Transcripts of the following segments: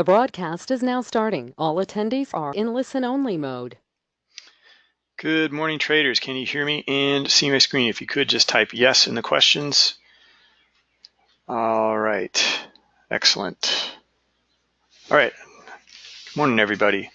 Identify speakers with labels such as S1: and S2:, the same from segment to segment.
S1: The broadcast is now starting. All attendees are in listen-only mode.
S2: Good morning, traders. Can you hear me and see my screen? If you could just type yes in the questions. All right, excellent. All right, good morning, everybody.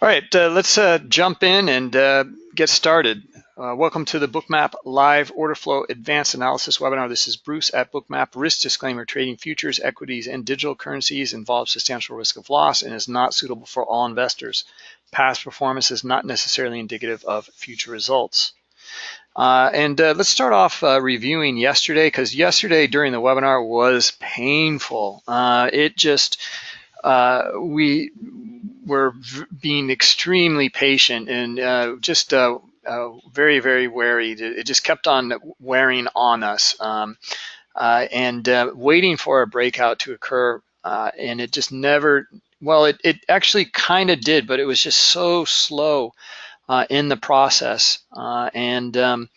S2: All right, uh, let's uh, jump in and uh, get started. Uh, welcome to the Bookmap Live Order Flow Advanced Analysis webinar. This is Bruce at Bookmap. Risk disclaimer, trading futures, equities, and digital currencies involves substantial risk of loss and is not suitable for all investors. Past performance is not necessarily indicative of future results. Uh, and uh, let's start off uh, reviewing yesterday because yesterday during the webinar was painful. Uh, it just, uh, we were being extremely patient and just uh, very, very wary. It just kept on wearing on us um, uh, and uh, waiting for a breakout to occur. Uh, and it just never, well, it, it actually kind of did, but it was just so slow uh, in the process. Uh, and um,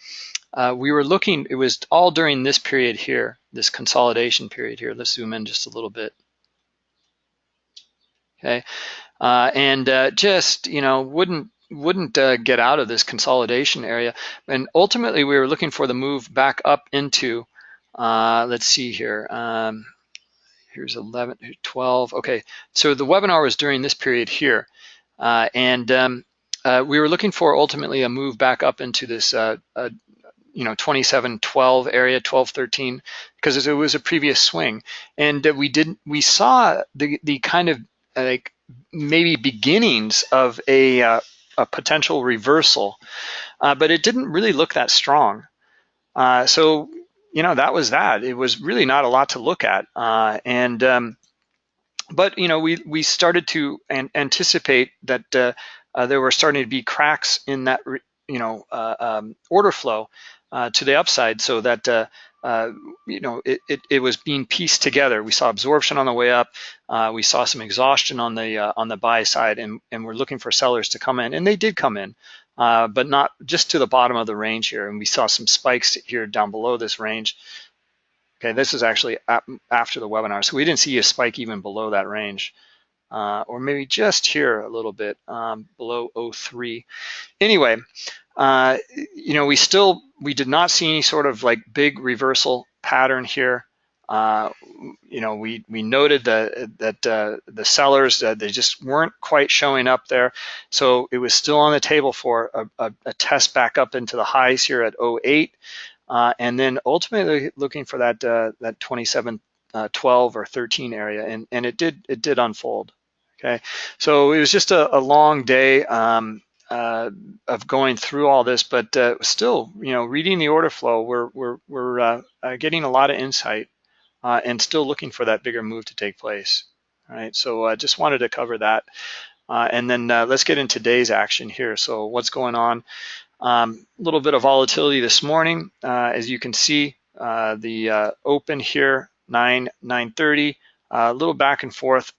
S2: we were looking, it was all during this period here, this consolidation period here. Let's zoom in just a little bit. Okay. and just, you know, wouldn't wouldn't uh, get out of this consolidation area. And ultimately, we were looking for the move back up into, uh, let's see here, um, here's 11, 12. Okay, so the webinar was during this period here. Uh, and um, uh, we were looking for ultimately a move back up into this, uh, uh, you know, 27, 12 area, 12, 13, because it was a previous swing. And we didn't, we saw the, the kind of like maybe beginnings of a a potential reversal, uh, but it didn't really look that strong. Uh, so, you know, that was that. It was really not a lot to look at. Uh, and, um, but, you know, we, we started to an anticipate that uh, uh, there were starting to be cracks in that, you know, uh, um, order flow to the upside so that uh, you know, it, it, it, was being pieced together. We saw absorption on the way up. Uh, we saw some exhaustion on the uh, on the buy side, and, and we're looking for sellers to come in, and they did come in, uh, but not just to the bottom of the range here. And we saw some spikes here down below this range. Okay, this is actually after the webinar, so we didn't see a spike even below that range. Uh, or maybe just here a little bit um, below 03. Anyway, uh, you know, we still, we did not see any sort of like big reversal pattern here. Uh, you know, we, we noted the, that uh, the sellers, uh, they just weren't quite showing up there. So it was still on the table for a, a, a test back up into the highs here at 08. Uh, and then ultimately looking for that, uh, that 27, 12 or 13 area. And, and it did, it did unfold. Okay, so it was just a, a long day. Um, uh, of going through all this, but uh, still, you know, reading the order flow, we're we're we're uh, uh getting a lot of insight uh, and still looking for that bigger move to take place. All right, so I just wanted to cover that, and then let's get into today's action here. So what's going on? A um, little bit of volatility this morning, as you can see, the open here 9 9:30, a little back and forth,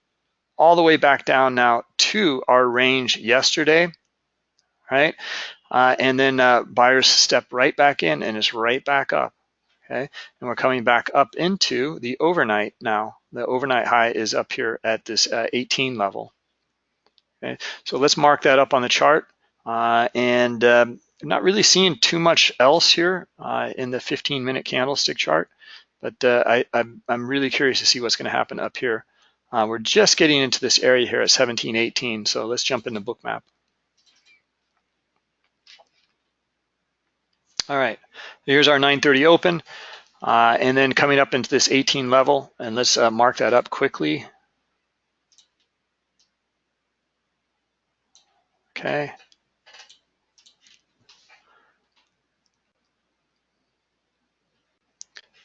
S2: all the way back down now to our range yesterday right? Uh, and then uh, buyers step right back in and it's right back up, okay? And we're coming back up into the overnight now. The overnight high is up here at this uh, 18 level, okay? So let's mark that up on the chart. Uh, and um, not really seeing too much else here uh, in the 15 minute candlestick chart, but uh, I, I'm, I'm really curious to see what's gonna happen up here. we're just getting into this area here at 1718, so let's jump into bookmap. All right, here's our 930 open. Uh, and then coming up into this 18 level, and let's uh, mark that up quickly. Okay.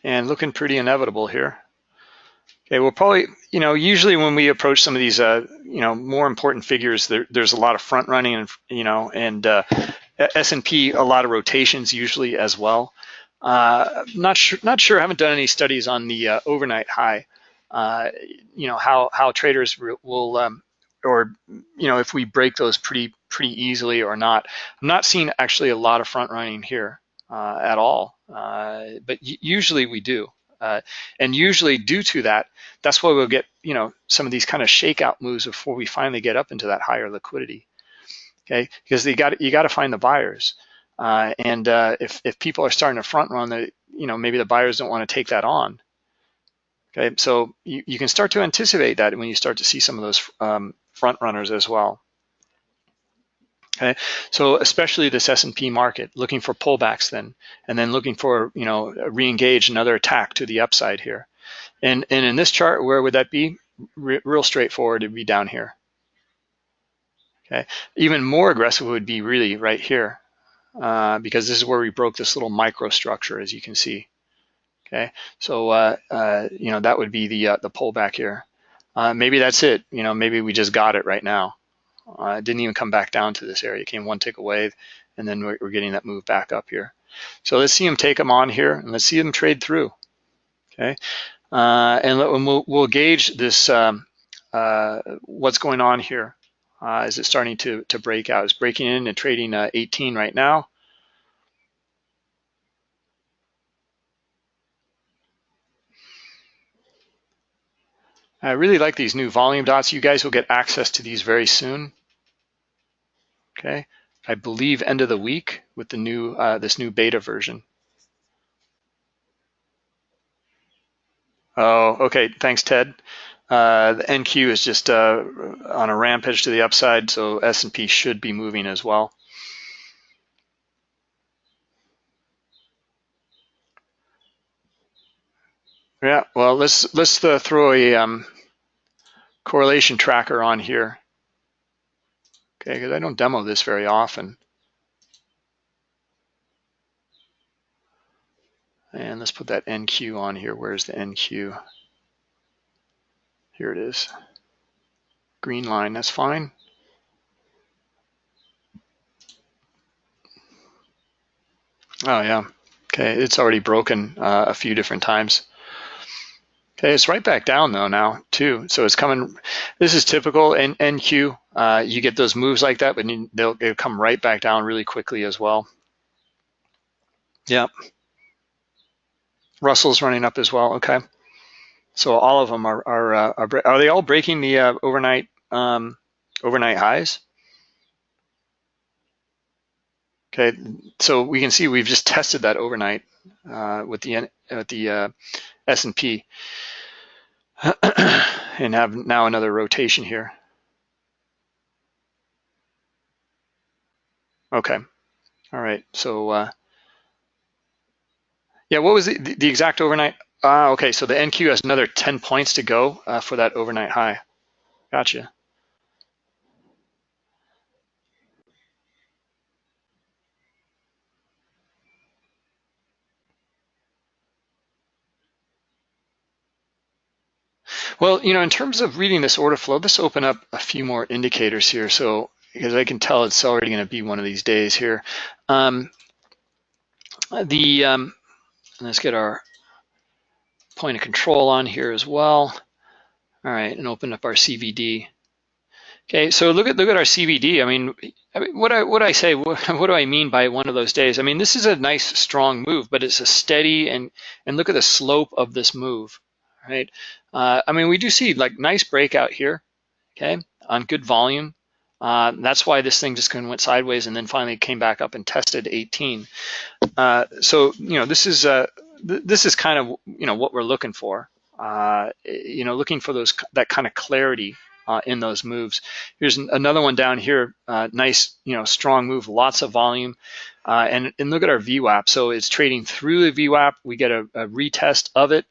S2: And looking pretty inevitable here. Okay, we'll probably, you know, usually when we approach some of these, uh, you know, more important figures, there, there's a lot of front running and, you know, and uh, S&P, a lot of rotations usually as well. Uh, not sure, not sure. I haven't done any studies on the uh, overnight high. Uh, you know how how traders will, um, or you know if we break those pretty pretty easily or not. I'm not seeing actually a lot of front running here at all, uh, but usually we do. Uh, and usually due to that, that's why we'll get, you know, some of these kind of shakeout moves before we finally get up into that higher liquidity. Okay, because you got you got to find the buyers. Uh, and uh, if, if people are starting to front run, the, you know, maybe the buyers don't want to take that on. Okay, so you, you can start to anticipate that when you start to see some of those um, front runners as well. Okay, so especially this S&P market, looking for pullbacks then, and then looking for, you know, re-engage another attack to the upside here. And, and in this chart, where would that be? Re real straightforward, it'd be down here. Okay, even more aggressive would be really right here, uh, because this is where we broke this little microstructure, as you can see. Okay, so uh, uh, you know that would be the uh, the pullback here. Uh, maybe that's it. You know, maybe we just got it right now. Uh, it didn't even come back down to this area. It came one tick away, and then we're, we're getting that move back up here. So let's see them take them on here, and let's see them trade through. Okay, uh, and we'll, we'll, gauge this um, what's going on here. is it starting to to break out? It's breaking in and trading 18 right now. I really like these new volume dots. You guys will get access to these very soon. Okay, I believe end of the week with the new uh, this new beta version. Oh, okay. Thanks, Ted. Uh, the NQ is just uh, on a rampage to the upside, so S&P should be moving as well. Yeah, well, let's let's uh, throw a um, correlation tracker on here. Okay, because I don't demo this very often. And let's put that NQ on here. Where's the NQ? Here it is. Green line, that's fine. Oh yeah, okay, it's already broken uh, a few different times. It's right back down though now too. So it's coming, this is typical in NQ. Uh, you get those moves like that, but they'll, they'll come right back down really quickly as well. Yeah. Russell's running up as well, okay. So all of them are, are, uh, are, are they all breaking the uh, overnight um, overnight highs? Okay, so we can see we've just tested that overnight uh, with the with the uh, S&P and have now another rotation here. Okay, all right, so uh, yeah, what was the, the exact overnight? Ah, okay, so the NQ has another 10 points to go uh, for that overnight high. Gotcha. Well, you know, in terms of reading this order flow, let's open up a few more indicators here. So, because I can tell it's already going to be one of these days here. Um, the um, let's get our point of control on here as well. All right, and open up our CVD. Okay, so look at look at our CVD. I mean, I mean what I what I say, what, what, do I mean by one of those days? I mean, this is a nice strong move, but it's a steady and and look at the slope of this move right? Uh, I mean, we do see like nice breakout here, okay, on good volume. Uh, that's why this thing just kind of went sideways and then finally came back up and tested 18. Uh, so you know, this is uh, th this is kind of you know what we're looking for. Uh, you know, looking for those that kind of clarity uh, in those moves. Here's another one down here. Uh, nice, you know, strong move, lots of volume. And, and look at our VWAP. So it's trading through the VWAP. We get a, a retest of it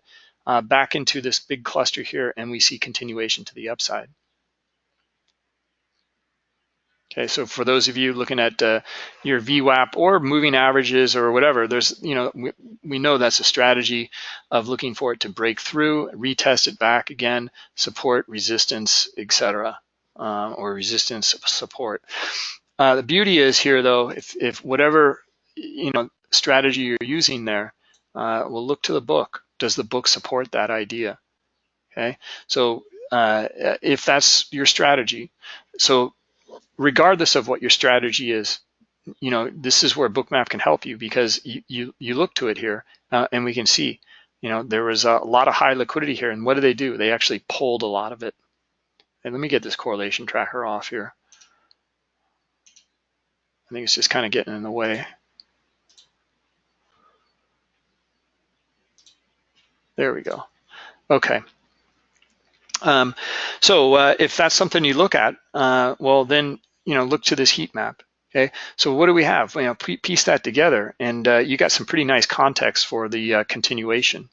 S2: back into this big cluster here and we see continuation to the upside. Okay, so for those of you looking at uh, your VWAP or moving averages or whatever, there's, you know, we, we know that's a strategy of looking for it to break through, retest it back again, support, resistance, etc., uh, or resistance support. Uh, the beauty is here though, if, if whatever, you know, strategy you're using there, uh, we'll look to the book does the book support that idea? Okay, so uh, if that's your strategy, so regardless of what your strategy is, you know, this is where Bookmap can help you because you, you, you look to it here uh, and we can see you know, there was a lot of high liquidity here. And what do they do? They actually pulled a lot of it. And let me get this correlation tracker off here. I think it's just kind of getting in the way. There we go. Okay. Um, so uh, if that's something you look at, uh, well then, you know, look to this heat map. Okay, so what do we have? You know, piece that together, and uh, you got some pretty nice context for the uh, continuation.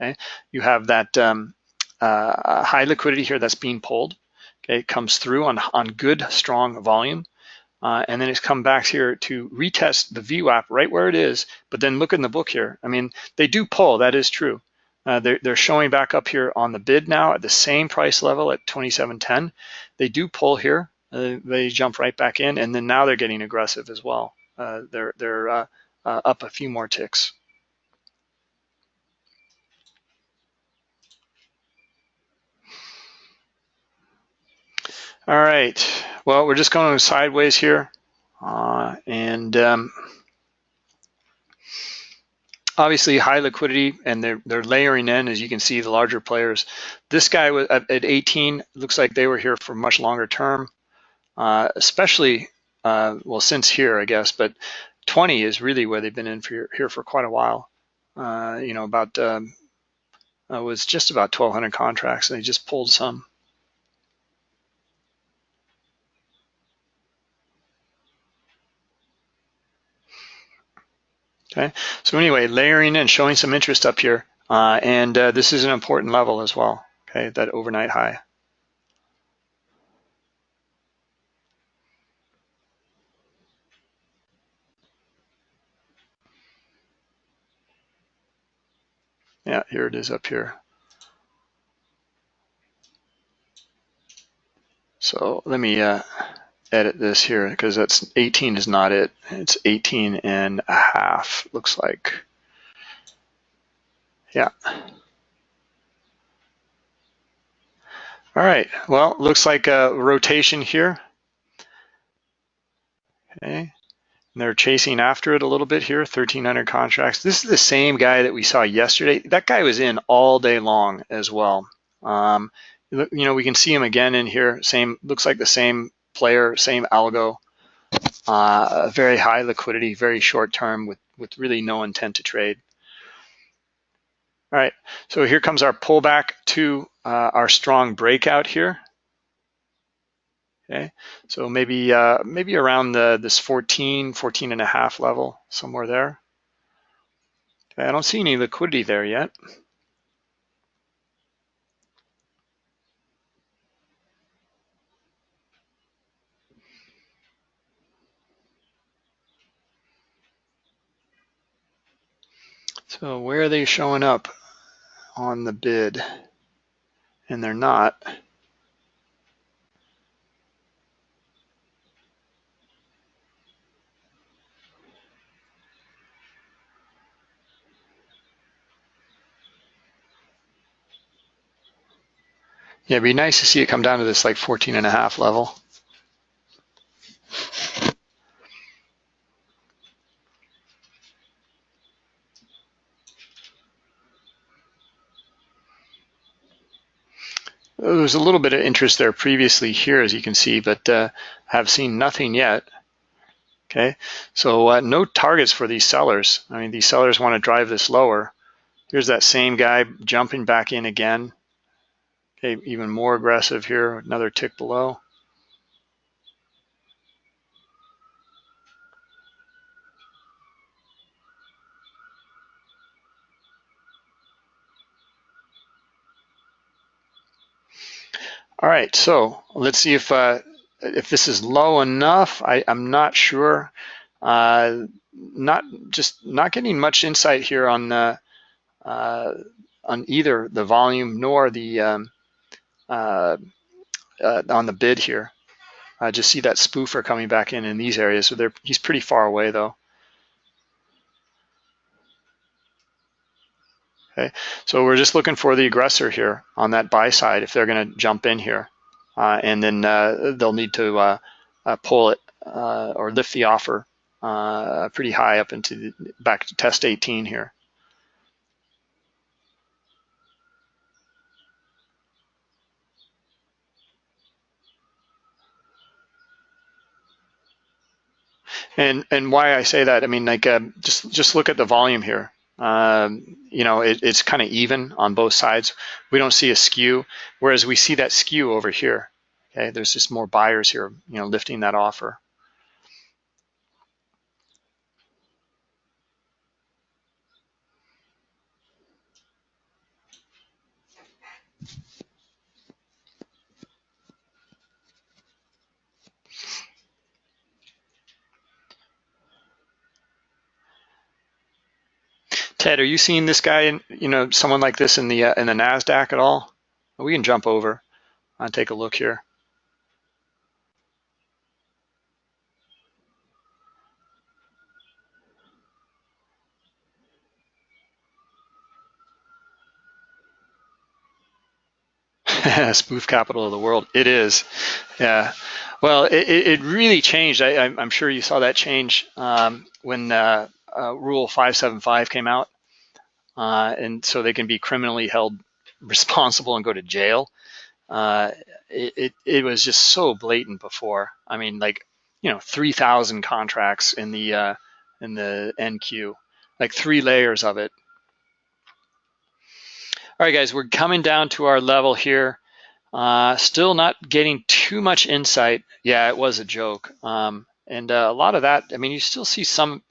S2: Okay, you have that um, uh, high liquidity here that's being pulled. Okay, it comes through on on good strong volume, uh, and then it's come back here to retest the VWAP right where it is. But then look in the book here. I mean, they do pull. That is true. Uh, they're, they're showing back up here on the bid now at the same price level at 27.10. They do pull here. Uh, they jump right back in, and then now they're getting aggressive as well. Uh, they're they're uh, uh, up a few more ticks. All right. Well, we're just going sideways here, and um, obviously high liquidity and they're, they're layering in, as you can see, the larger players. This guy was at, 18, looks like they were here for much longer term, uh, especially, uh, well, since here, I guess, but 20 is really where they've been in for, here for quite a while. Uh, you know, about, um, uh, was just about 1,200 contracts and they just pulled some. Okay, so anyway, layering and showing some interest up here. Uh, and uh, this is an important level as well, okay, that overnight high. Yeah, here it is up here. So let me uh, edit this here because that's 18 is not it. It's 18 and a half, looks like. Yeah. All right, well, looks like a rotation here. Okay, and they're chasing after it a little bit here, 1,300 contracts. This is the same guy that we saw yesterday. That guy was in all day long as well. Um, you know, we can see him again in here. Same, looks like the same player, same algo, uh, very high liquidity, very short term with, with really no intent to trade. All right, so here comes our pullback to uh, our strong breakout here. Okay, so maybe uh, maybe around the this 14, 14 and a half level, somewhere there. Okay, I don't see any liquidity there yet. So where are they showing up on the bid? And they're not. Yeah, it'd be nice to see it come down to this like 14 and a half level. There was a little bit of interest there previously here, as you can see, but uh, have seen nothing yet. Okay, so uh, no targets for these sellers. I mean, these sellers want to drive this lower. Here's that same guy jumping back in again. Okay, even more aggressive here, another tick below. All right, so let's see if uh, if this is low enough. I, am not sure. Uh, not just not getting much insight here on uh, on either the volume nor the um, uh, uh, on the bid here. I just see that spoofer coming back in in these areas. So he's pretty far away though. Okay, so we're just looking for the aggressor here on that buy side if they're going to jump in here, uh, and then uh, they'll need to uh, uh pull it uh, or lift the offer uh, pretty high up into the, back to test 18 here. And and why I say that, I mean, like just just look at the volume here. Um, you know, it, it's kind of even on both sides. We don't see a skew, whereas we see that skew over here. Okay, there's just more buyers here, you know, lifting that offer. Ted, are you seeing this guy in, you know, someone like this in the uh, in the Nasdaq at all? We can jump over and take a look here. spoof capital of the world. It is, yeah. Well, it, it really changed. I, am sure you saw that change um, when uh, uh, Rule 575 came out uh, and so they can be criminally held responsible and go to jail. Uh, it, it, it was just so blatant before. I mean, like you know, 3,000 contracts in the uh, in the NQ, like three layers of it. All right, guys, we're coming down to our level here. Uh, still not getting too much insight. Yeah, it was a joke. Um, and uh, a lot of that, I mean, you still see some,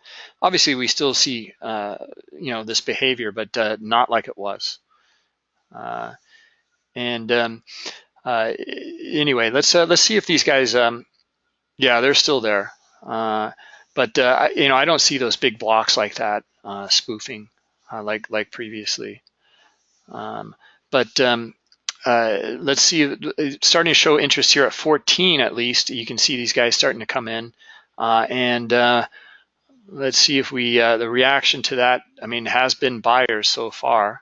S2: obviously we still see, uh, you know, this behavior, but uh, not like it was. Uh, and um, uh, anyway, let's uh, let's see if these guys, um, yeah, they're still there. but, you know, I don't see those big blocks like that spoofing like like previously. Um, but um, uh, let's see, starting to show interest here at 14 at least. You can see these guys starting to come in. Uh, and uh, let's see if we, uh, the reaction to that, I mean, has been buyers so far.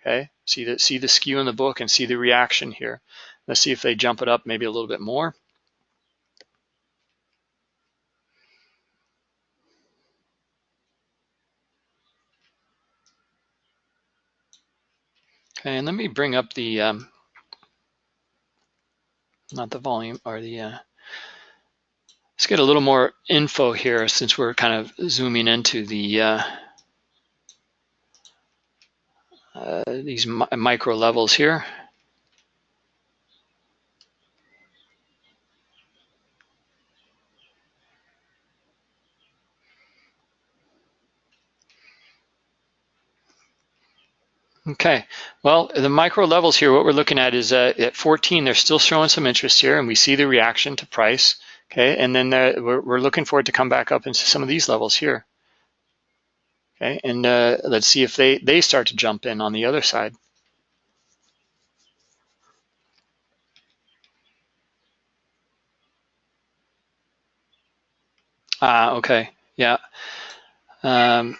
S2: Okay, see the, see the skew in the book and see the reaction here. Let's see if they jump it up maybe a little bit more. Okay, and let me bring up the um, not the volume or the, uh, let's get a little more info here since we're kind of zooming into the, uh, uh, these mi micro levels here. Okay, well, the micro levels here, what we're looking at is uh, at 14, they're still showing some interest here, and we see the reaction to price. Okay, and then uh, we're, we're, looking for it to come back up into some of these levels here. Okay, and uh, let's see if they, they start to jump in on the other side. Ah, okay, yeah. Um,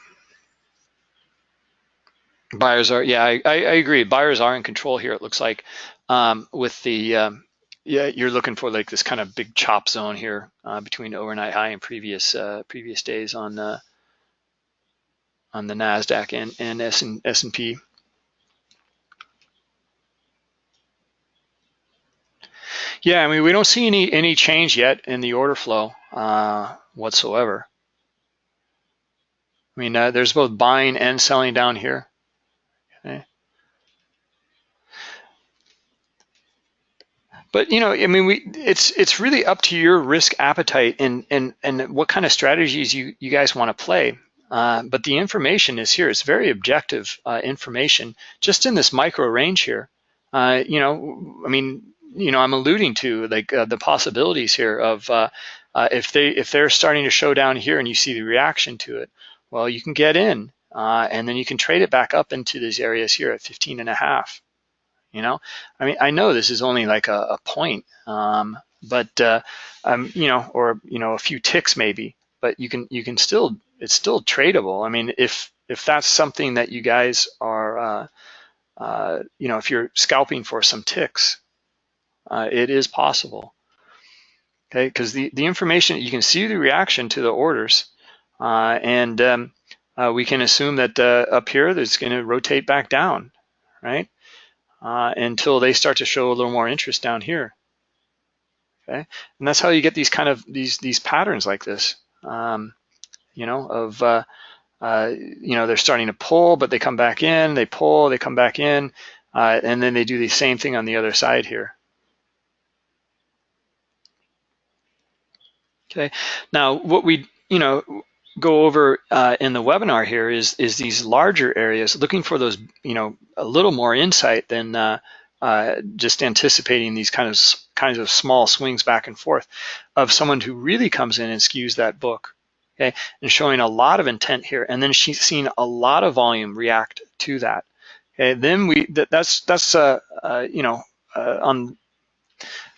S2: Buyers are, yeah, I, I, agree. Buyers are in control here. It looks like um, with the, um, yeah, you're looking for like this kind of big chop zone here uh, between overnight high and previous uh, previous days on uh, on the Nasdaq and and S and S and P. Yeah, I mean we don't see any any change yet in the order flow uh, whatsoever. I mean, uh, there's both buying and selling down here. But you know, I mean, we it's it's really up to your risk appetite and and and what kind of strategies you you guys want to play. Uh, but the information is here. It's very objective uh, information, just in this micro range here. Uh, you know, I mean, you know, I'm alluding to like uh, the possibilities here of uh, uh, if they if they're starting to show down here and you see the reaction to it, well, you can get in and then you can trade it back up into these areas here at 15 and a half. You know, I mean, I know this is only like a, a point, um, but uh, um, you know, or you know, a few ticks maybe, but you can you can still it's still tradable. I mean, if if that's something that you guys are, uh, uh, you know, if you're scalping for some ticks, uh, it is possible. Okay, because the the information you can see the reaction to the orders, uh, and um, uh, we can assume that uh, up here it's going to rotate back down, right? Uh, until they start to show a little more interest down here. Okay, and that's how you get these kind of these these patterns like this. um, you know, of, uh, uh, you know, they're starting to pull, but they come back in, they pull, they come back in, uh, and then they do the same thing on the other side here. Okay, now what we, you know, go over uh, in the webinar here is is these larger areas, looking for those, you know, a little more insight than uh, uh, just anticipating these kind of kinds of small swings back and forth of someone who really comes in and skews that book, okay, and showing a lot of intent here, and then she's seen a lot of volume react to that. Okay, then we that, that's that's uh, uh, you know uh, on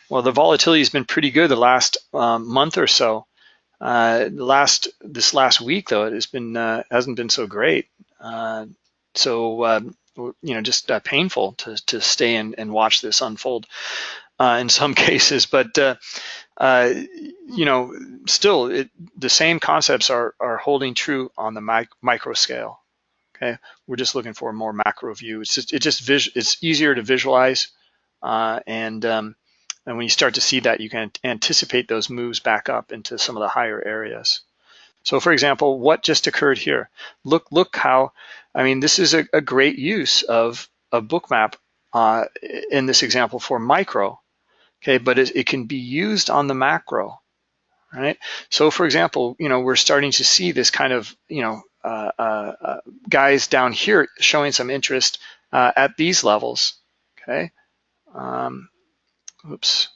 S2: well the volatility has been pretty good the last um, month or so. Uh, last this last week though it has been uh, hasn't been so great. Uh, so um, you know just uh, painful to to stay and, and watch this unfold uh, in some cases, but uh, you know still it, the same concepts are are holding true on the mic micro scale. Okay, we're just looking for a more macro view. It's just it just it's easier to visualize and um, and when you start to see that, you can anticipate those moves back up into some of the higher areas. So for example, what just occurred here? Look, look how, I mean, this is a, a great use of a bookmap uh, in this example for micro, okay, but it, it can be used on the macro, right? So for example, you know, we're starting to see this kind of, you know, uh, uh, uh guys down here showing some interest uh, at these levels, okay? Um, oops.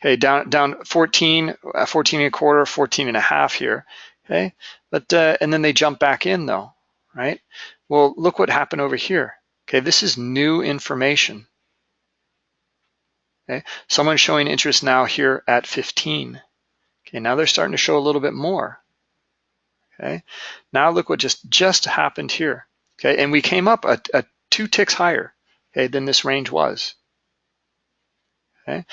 S2: Okay, down down 14, uh, 14 and a quarter, 14 and a half here. Okay, but uh, and then they jump back in though, right? Well, look what happened over here. Okay, this is new information. Okay, someone showing interest now here at 15. Okay, now they're starting to show a little bit more. Okay, now look what just just happened here. Okay, and we came up a, a two ticks higher. Okay, than this range was. Okay,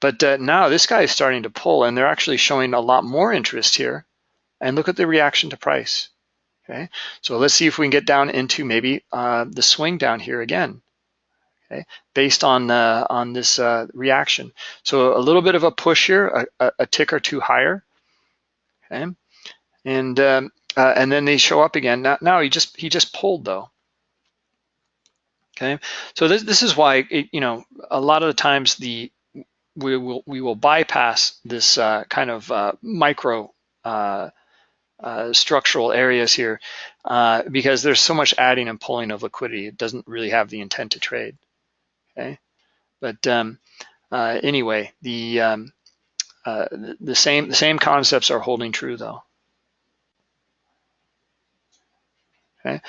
S2: but uh, now this guy is starting to pull and they're actually showing a lot more interest here. And look at the reaction to price. Okay, so let's see if we can get down into maybe uh, the swing down here again. Okay, based on uh, on this uh, reaction. So a little bit of a push here, a, a tick or two higher. Okay, and um, uh, and then they show up again. Now, now he just he just pulled though. Okay, so this this is why it, you know a lot of the times the we will we will bypass this uh, kind of uh, micro uh, uh structural areas here uh, because there's so much adding and pulling of liquidity. It doesn't really have the intent to trade. Okay, but um, uh, anyway, the um, the same the same concepts are holding true though. Okay.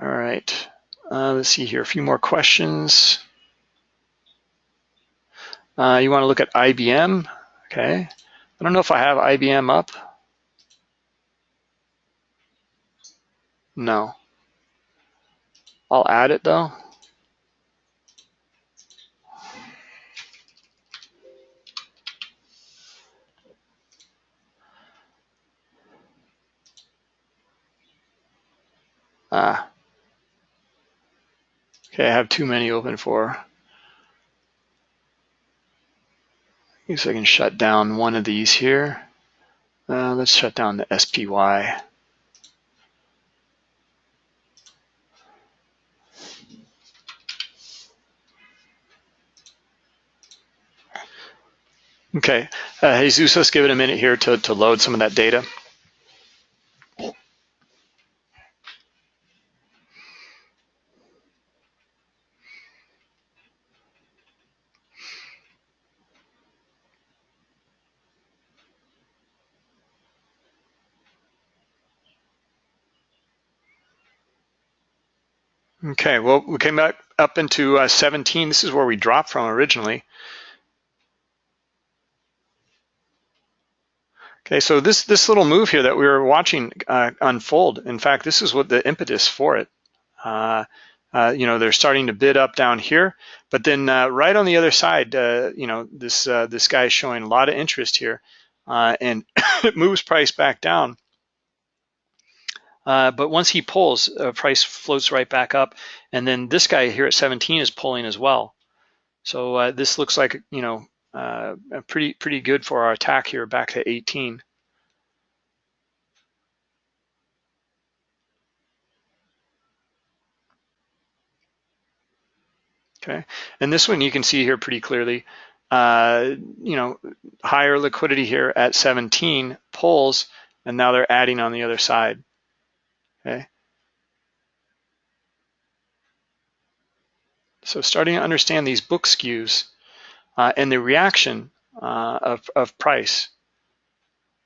S2: All right. let's see here. A few more questions. Uh, you want to look at IBM, okay? I don't know if I have IBM up. No. I'll add it though. Ah. Okay, I have too many open for guess I can shut down one of these here. Uh, let's shut down the SPY. Okay, uh, Jesus, let's give it a minute here to, to load some of that data. Okay, well, we came back up into uh, 17. This is where we dropped from originally. Okay, so this this little move here that we were watching uh, unfold, in fact, this is what the impetus for it. Uh, uh, you know, they're starting to bid up down here, but then uh, right on the other side, uh, you know, this this guy is showing a lot of interest here, and it moves price back down. Uh, but once he pulls, uh, price floats right back up. And then this guy here at 17 is pulling as well. So uh, this looks like, you know, uh, pretty pretty good for our attack here back to 18. Okay, and this one you can see here pretty clearly. Uh, you know, higher liquidity here at 17 pulls, and now they're adding on the other side. Okay. So starting to understand these book skews uh, and the reaction uh, of, of price,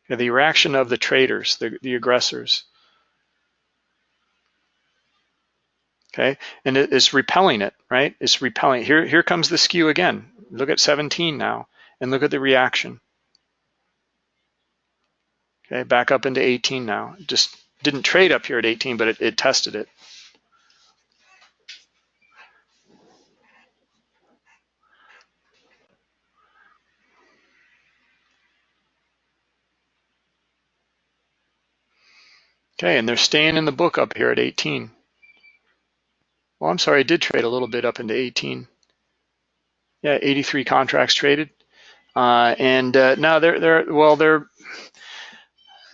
S2: the reaction of the traders, the, the aggressors. Okay, and it is repelling it, right? It's repelling. Here, here comes the skew again. Look at 17 now, and look at the reaction. Okay, back up into 18 now. Just didn't trade up here at 18, but it, it tested it. Okay, and they're staying in the book up here at 18. Well, I'm sorry, I did trade a little bit up into 18. Yeah, 83 contracts traded. Uh, and uh, now they're, they're, well, they're,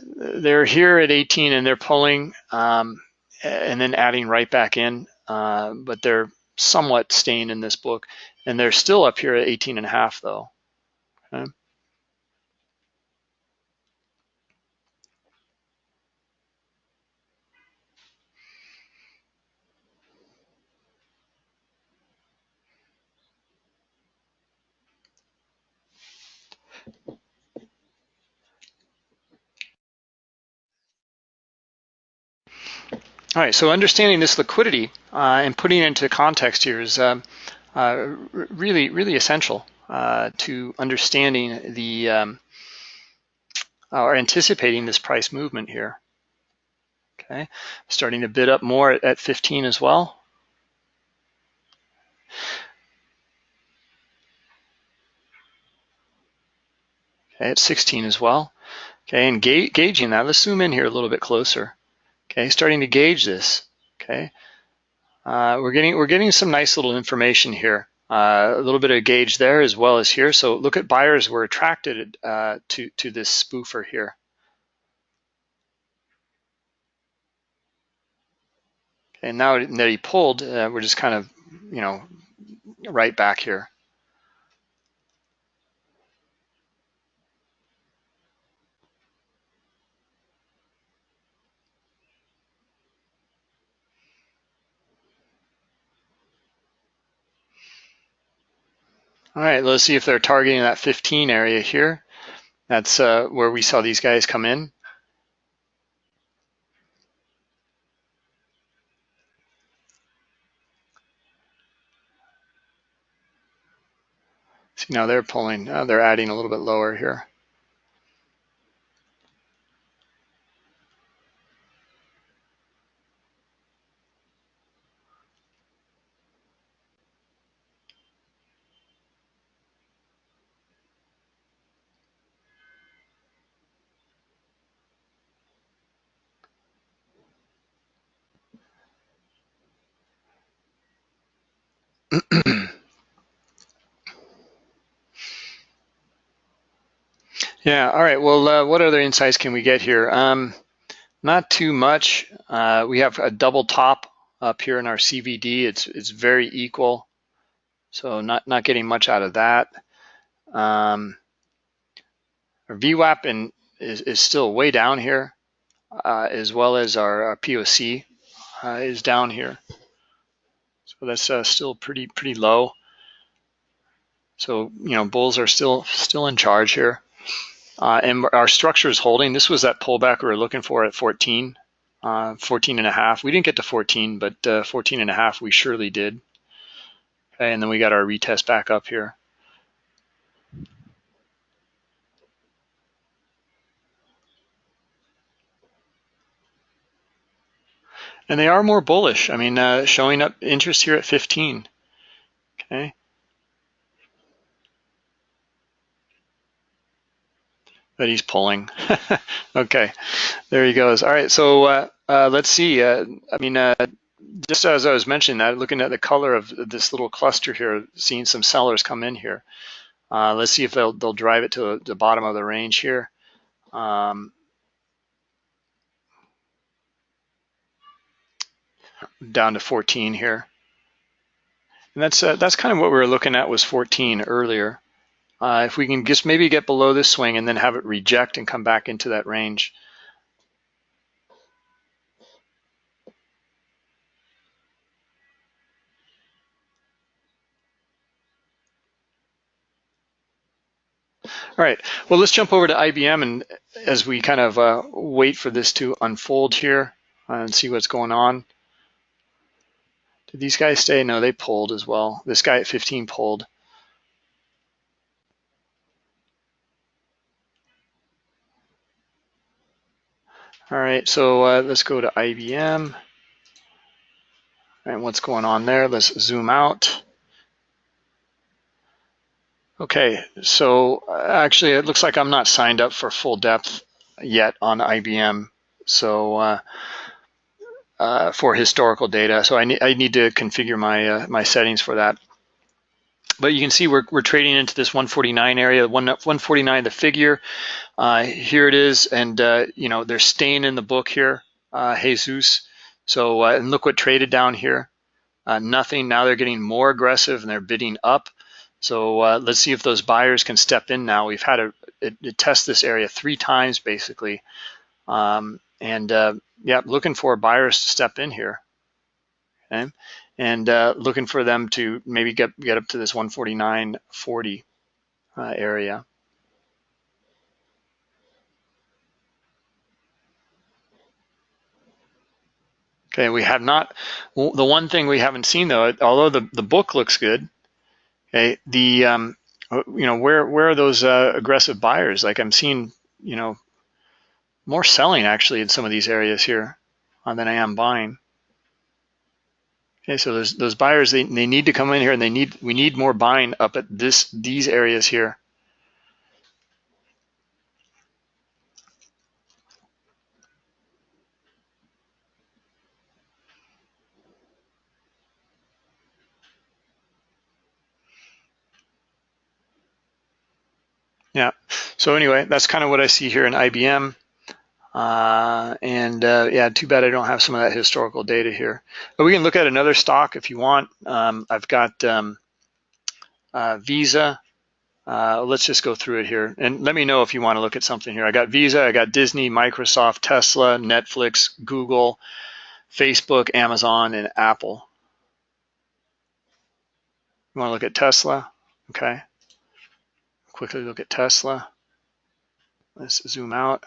S2: they're here at 18 and they're pulling um, and then adding right back in, uh, but they're somewhat staying in this book. And they're still up here at 18 and a half though. Okay. All right, so understanding this liquidity uh, and putting it into context here is um, uh, really, really essential uh, to understanding the um, or anticipating this price movement here. Okay, starting to bid up more at, at 15 as well. Okay, at 16 as well. Okay, and ga gauging that, let's zoom in here a little bit closer. Okay, starting to gauge this. Okay, uh, we're getting we're getting some nice little information here. Uh, a little bit of gauge there as well as here. So look at buyers were attracted uh, to to this spoofer here. And now that he pulled, uh, we're just kind of you know right back here. All right, let's see if they're targeting that 15 area here. That's uh, where we saw these guys come in. See, now they're pulling, uh, they're adding a little bit lower here. yeah, all right. Well, uh, what other insights can we get here? Um, not too much. Uh, we have a double top up here in our CVD. It's it's very equal, so not not getting much out of that. Um, our VWAP in, is, is still way down here, uh, as well as our, our POC uh, is down here. So that's uh, still pretty pretty low. So, you know, bulls are still still in charge here. Uh, and our structure is holding. This was that pullback we were looking for at 14, uh, 14 and a half. We didn't get to 14, but uh, 14 and a half we surely did. Okay, and then we got our retest back up here. And they are more bullish. I mean, uh, showing up interest here at 15. Okay. But he's pulling. okay, there he goes. All right, so uh, uh, let's see. Uh, I mean, uh, just as I was mentioning that, looking at the color of this little cluster here, seeing some sellers come in here. Uh, let's see if they'll, they'll drive it to the bottom of the range here. Um, down to 14 here. And that's uh, that's kind of what we were looking at was 14 earlier. Uh, if we can just maybe get below this swing and then have it reject and come back into that range. All right, well, let's jump over to IBM and as we kind of uh, wait for this to unfold here and see what's going on. Did these guys stay? No, they pulled as well. This guy at 15 pulled. All right, so uh, let's go to IBM. And what's going on there? Let's zoom out. Okay, so uh, actually it looks like I'm not signed up for full depth yet on IBM. So uh, uh, for historical data. So I, ne I need to configure my uh, my settings for that. But you can see we're, we're trading into this 149 area, 149 the figure. Uh, here it is, and uh, you know they're staying in the book here, uh, Jesus. So uh, and look what traded down here, nothing. Now they're getting more aggressive and they're bidding up. So let's see if those buyers can step in now. We've had to test this area three times basically. Um, and uh, yeah, looking for buyers to step in here. Okay, and uh, looking for them to maybe get get up to this 149.40 uh, area. Okay, we have not, the one thing we haven't seen though, although the, the book looks good, okay, the, um, you know, where, where are those uh, aggressive buyers? Like I'm seeing, you know, more selling actually in some of these areas here uh, than I am buying. Okay, so those those buyers they, they need to come in here and they need we need more buying up at this these areas here. Yeah. So anyway, that's kind of what I see here in IBM. Uh, and uh, yeah, too bad I don't have some of that historical data here. But we can look at another stock if you want. Um, I've got um, uh, Visa. Uh, let's just go through it here. And let me know if you want to look at something here. I got Visa, I got Disney, Microsoft, Tesla, Netflix, Google, Facebook, Amazon, and Apple. You want to look at Tesla? Okay. Quickly look at Tesla. Let's zoom out.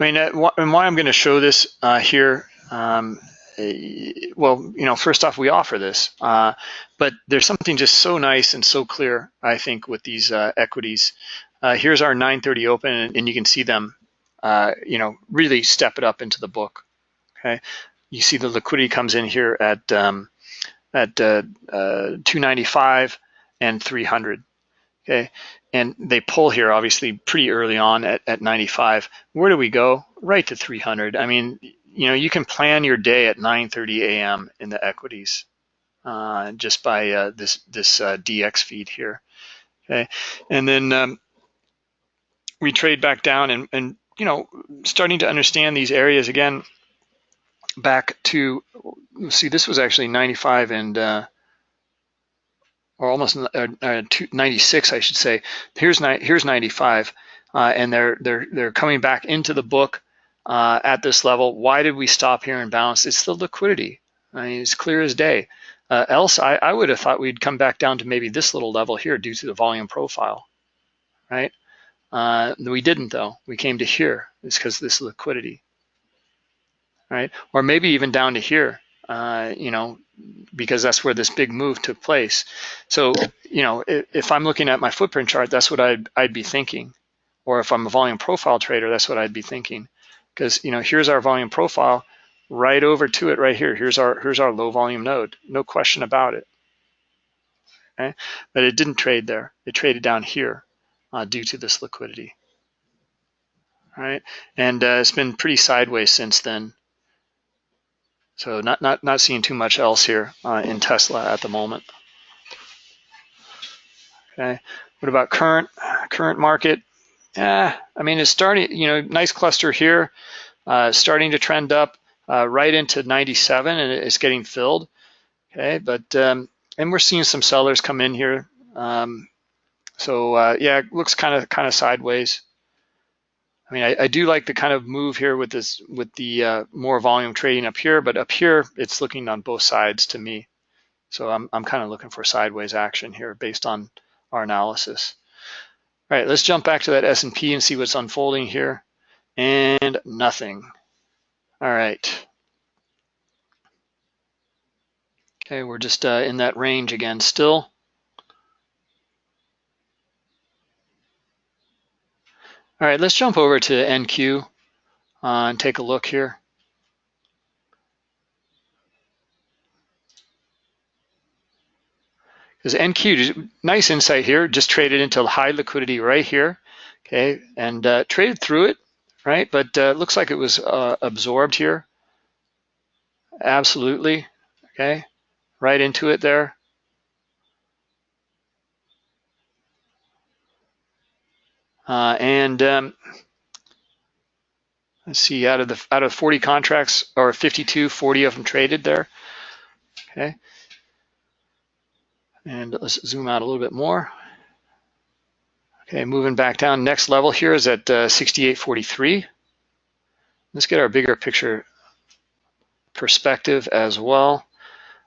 S2: I mean, uh, and why I'm going to show this uh, here, um, eh, well, you know, first off, we offer this, uh, but there's something just so nice and so clear, I think, with these uh, equities. Uh, here's our 930 open, and, and you can see them, uh, you know, really step it up into the book. Okay, you see the liquidity comes in here at um, at 295 and 300. Okay, and they pull here obviously pretty early on at, at 95. Where do we go? Right to 300. I mean, you know, you can plan your day at 9:30 a.m. in the equities uh, just by uh, this this uh, dxFeed here. Okay, and then um, we trade back down and and you know starting to understand these areas again. Back to see, this was actually 95 and uh, or almost uh, uh, 96, I should say. Here's here's 95, uh, and they're they're they're coming back into the book uh, at this level. Why did we stop here and bounce? It's the liquidity. I mean, it's clear as day. Uh, else, I, I would have thought we'd come back down to maybe this little level here due to the volume profile, right? Uh, we didn't though. We came to here. It's because this liquidity, right? Or maybe even down to here. You know, because that's where this big move took place. So, you know, if, if, I'm looking at my footprint chart, that's what I'd, I'd be thinking. Or if I'm a volume profile trader, that's what I'd be thinking. Because, you know, here's our volume profile right over to it right here. Here's our, here's our low volume node, no question about it. Okay? But it didn't trade there. It traded down here uh, due to this liquidity. All right, and uh, it's been pretty sideways since then. So not, not, not seeing too much else here uh, in Tesla at the moment. Okay, what about current current market? Yeah, I mean it's starting. You know, nice cluster here, uh, starting to trend up uh, right into 97, and it's getting filled. Okay, but um, and we're seeing some sellers come in here. Um, so uh, yeah, it looks kind of kind of sideways. I mean, I, I, do like the kind of move here with this with the uh, more volume trading up here, but up here it's looking on both sides to me. So I'm I'm kind of looking for sideways action here based on our analysis. All right, let's jump back to that S&P and see what's unfolding here. And nothing. All right. Okay, we're just uh, in that range again still. All right, let's jump over to NQ uh, and take a look here. Because NQ, nice insight here, just traded into high liquidity right here, okay, and uh, traded through it, right? But uh, looks like it was uh, absorbed here. Absolutely, okay, right into it there. Uh, and um, let's see, out of the out of 40 contracts or 52, 40 of them traded there. Okay. And let's zoom out a little bit more. Okay, moving back down. Next level here is at uh, 68.43. Let's get our bigger picture perspective as well.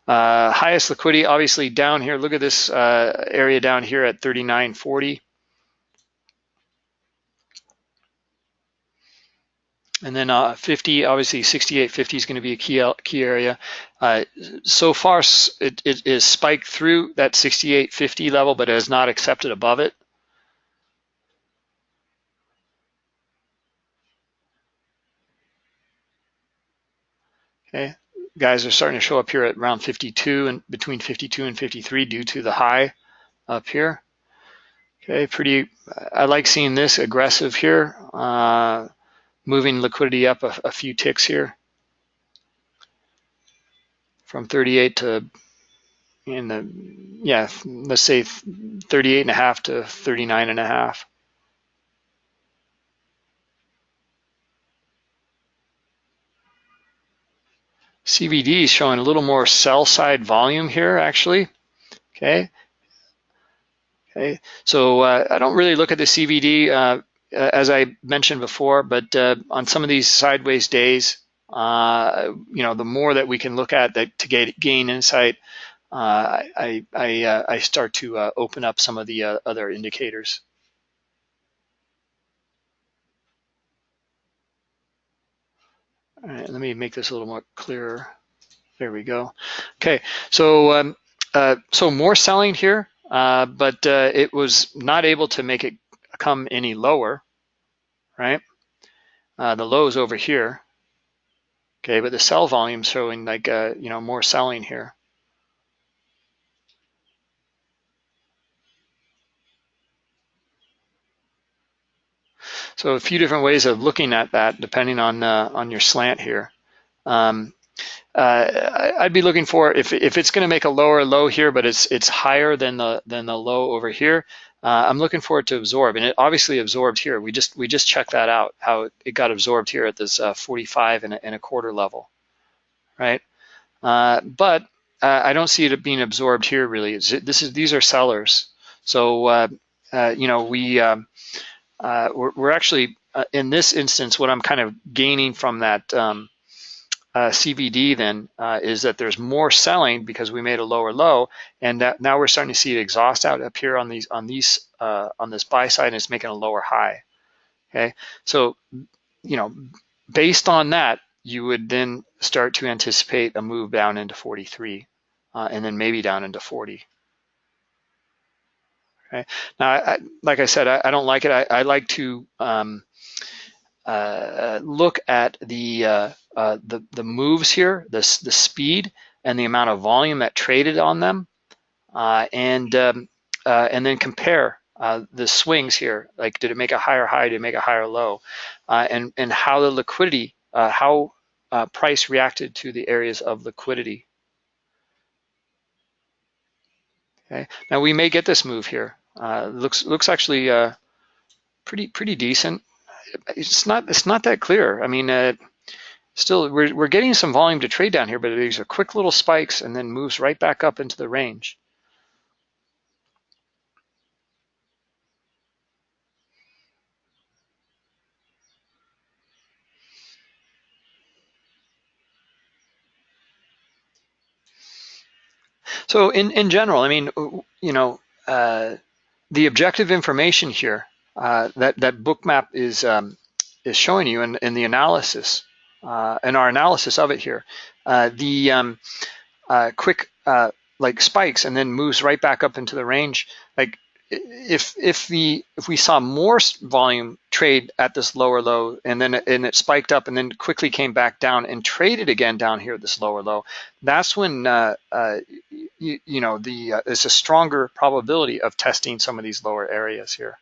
S2: Uh, highest liquidity, obviously down here. Look at this uh, area down here at 39.40. And then uh, 50, obviously 68.50 is going to be a key, key area. Uh, so far, it, it is spiked through that 68.50 level, but it has not accepted above it. Okay, guys are starting to show up here at around 52 and between 52 and 53 due to the high up here. Okay, pretty, I like seeing this aggressive here. Uh, moving liquidity up a, a few ticks here. From 38 to in the yeah let's say 38 and a half to 39 and a half. CVD is showing a little more sell side volume here actually. Okay. Okay. So uh, I don't really look at the CVD uh, as I mentioned before, but uh, on some of these sideways days, uh, you know, the more that we can look at that to get, gain insight, uh, I, I, uh, I, start to uh, open up some of the other indicators. All right, let me make this a little more clearer. There we go. Okay, so um, so more selling here, but it was not able to make it come any lower, right? Uh, the low is over here, okay, but the sell volume showing like, uh, you know, more selling here. So a few different ways of looking at that depending on uh, on your slant here. Um, uh, I'd be looking for if if it's going to make a lower low here, but it's it's higher than the than the low over here uh, I'm looking forward to absorb, and it obviously absorbed here. We just we just checked that out, how it got absorbed here at this uh, 45 and a, and a, quarter level, right? Uh, but uh, I don't see it being absorbed here really. This is these are sellers, so uh, uh, you know we um, we're, we're, actually in this instance what I'm kind of gaining from that. Um, uh, CVD then uh, is that there's more selling because we made a lower low, and that now we're starting to see it exhaust out up here on these on these uh, on this buy side, and it's making a lower high. Okay, so you know, based on that, you would then start to anticipate a move down into 43, uh, and then maybe down into 40. Okay, now I, like I said, I, I, don't like it. I, I like to um, uh, look at the, uh, uh, the, the moves here, the, the speed and the amount of volume that traded on them, and um, and then compare the swings here. Like, did it make a higher high? Did it make a higher low? and and how the liquidity, how price reacted to the areas of liquidity. Okay. Now we may get this move here. Uh, looks looks actually uh, pretty pretty decent. It's not it's not that clear. I mean, uh, still we're we're getting some volume to trade down here, but these are quick little spikes and then moves right back up into the range. So in, in general, I mean, you know, uh, the objective information here uh, that, that Bookmap is, um, is showing you in, in the analysis, uh, in our analysis of it here, uh, the um, uh, quick uh, like spikes and then moves right back up into the range, like if if the if we saw more volume trade at this lower low and then it, and it spiked up and then quickly came back down and traded again down here at this lower low, that's when uh, uh, you, you, know the uh, there's a stronger probability of testing some of these lower areas here.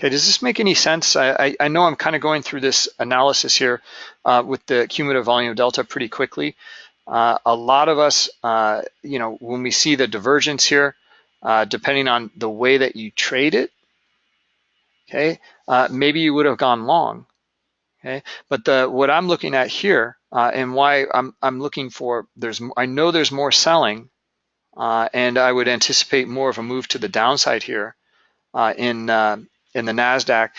S2: Okay, does this make any sense? I, I, know I'm kind of going through this analysis here uh, with the cumulative volume delta pretty quickly. Uh, a lot of us, uh, you know, when we see the divergence here, uh, depending on the way that you trade it, okay, uh, maybe you would have gone long, okay. But the what I'm looking at here uh, and why I'm I'm looking for there's I know there's more selling, and I would anticipate more of a move to the downside here in in the Nasdaq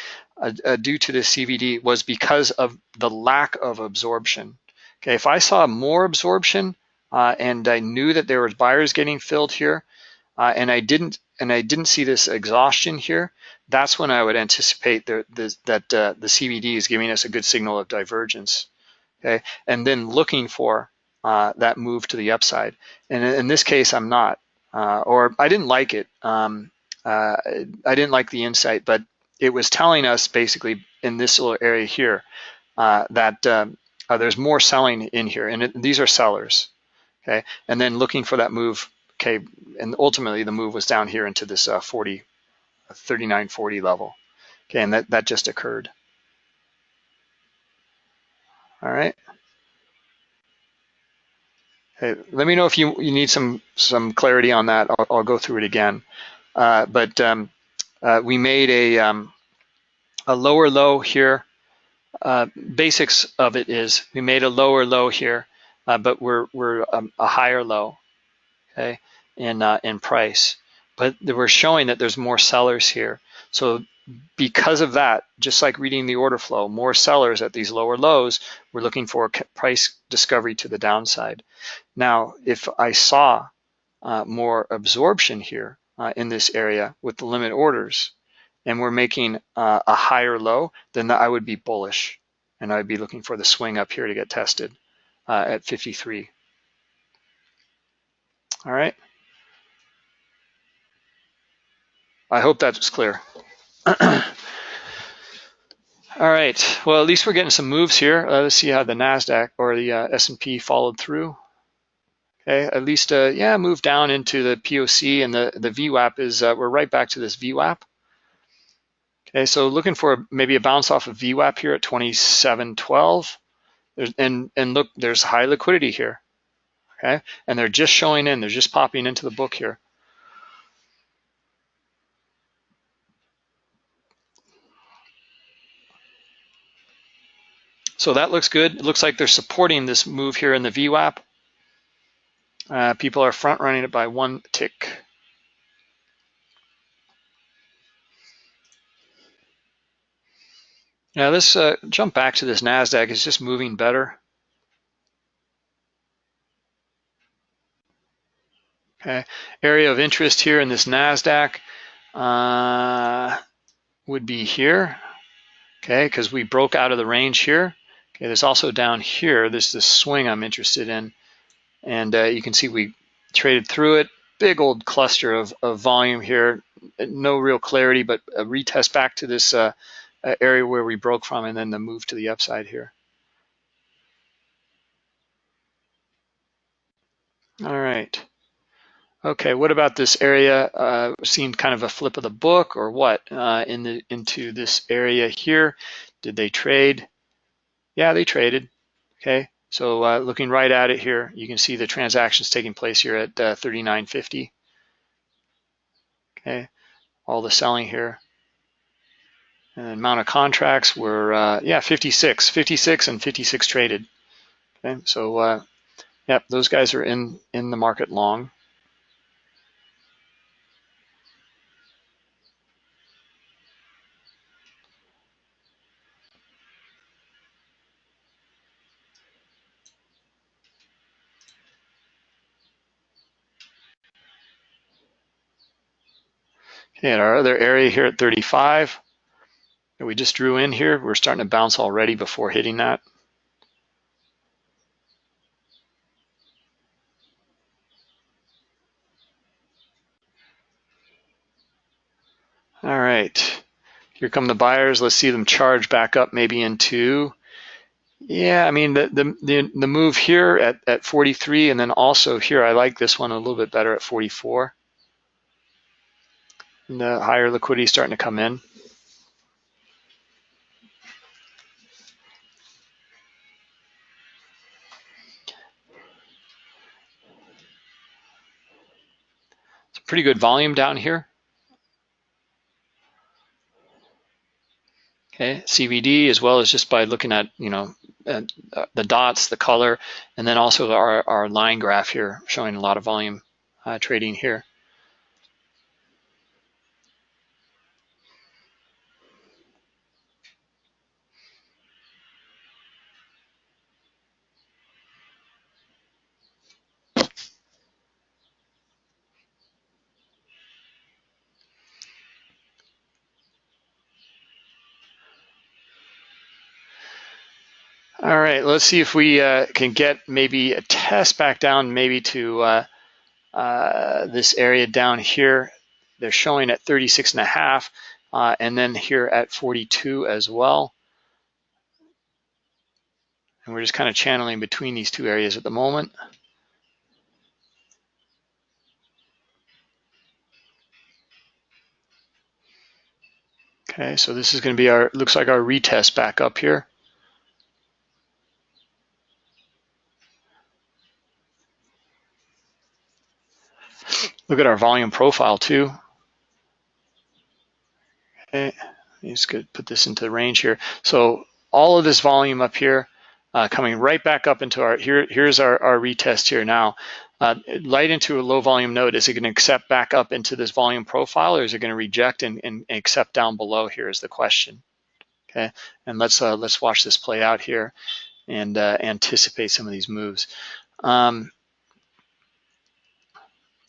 S2: due to the CVD was because of the lack of absorption. Okay, if I saw more absorption uh, and I knew that there was buyers getting filled here, uh, and I didn't and I didn't see this exhaustion here, that's when I would anticipate the, the, that uh, the CVD is giving us a good signal of divergence. Okay, and then looking for uh, that move to the upside. And in this case, I'm not, uh, or I didn't like it. Um, uh, I didn't like the insight, but it was telling us basically in this little area here that um, uh, there's more selling in here, and it, these are sellers, okay? And then looking for that move, okay, and ultimately the move was down here into this uh, 40, 39.40 level, okay, and that, that just occurred. All right. Okay, let me know if you, you need some, some clarity on that. I'll, I'll go through it again. Uh, but um, uh, we made a, um, a lower low here uh, basics of it is we made a lower low here, uh, but we're we're um, a higher low, okay, in uh, in price. But we're showing that there's more sellers here. So because of that, just like reading the order flow, more sellers at these lower lows, we're looking for price discovery to the downside. Now, if I saw uh, more absorption here uh, in this area with the limit orders, and we're making uh, a higher low, then I would be bullish. And I'd be looking for the swing up here to get tested uh, at 53. All right. I hope that was clear. All right, well, at least we're getting some moves here. Uh, let's see how the NASDAQ or the uh, S&P followed through. Okay, at least, uh, yeah, move down into the POC and the, the VWAP is, uh, we're right back to this VWAP. Okay, so looking for maybe a bounce off of VWAP here at 2712. There's, and, and look, there's high liquidity here. Okay, and they're just showing in, they're just popping into the book here. So that looks good. It looks like they're supporting this move here in the VWAP. Uh, people are front running it by one tick. Now let's uh, jump back to this NASDAQ. It's just moving better. Okay, area of interest here in this NASDAQ uh, would be here, okay, because we broke out of the range here. Okay, there's also down here, this this swing I'm interested in. And uh, you can see we traded through it. Big old cluster of, of volume here. No real clarity, but a retest back to this uh, area where we broke from and then the move to the upside here. All right. Okay, what about this area? Uh, seen kind of a flip of the book or what uh, in the into this area here? Did they trade? Yeah, they traded. Okay, so uh, looking right at it here, you can see the transactions taking place here at uh, 39.50. Okay, all the selling here. And the amount of contracts were, uh, yeah, 56, 56 and 56 traded. Okay, so uh, yep, those guys are in, in the market long. Okay, our other area here at 35 that we just drew in here, we're starting to bounce already before hitting that. All right, here come the buyers. Let's see them charge back up maybe into, yeah, I mean, the, the, the, the move here at, at 43 and then also here, I like this one a little bit better at 44. And the higher liquidity starting to come in. It's a pretty good volume down here. okay, CVD, as well as just by looking at, you know, uh, the dots, the color, and then also our, our line graph here showing a lot of volume uh, trading here. All right, let's see if we uh, can get maybe a test back down maybe to uh, uh, this area down here. They're showing at 36 and a half uh, and then here at 42 as well. And we're just kind of channeling between these two areas at the moment. Okay, so this is going to be our, looks like our retest back up here. Look at our volume profile too. Okay, just gonna put this into the range here. So all of this volume up here uh, coming right back up into our, here, here's our, our retest here now. Uh, light into a low volume node, is it gonna accept back up into this volume profile or is it gonna reject and, and accept down below here is the question. Okay, and let's, uh, let's watch this play out here and uh, anticipate some of these moves. Um,